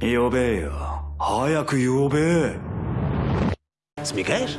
呼べよ早く呼べ Смікаєш?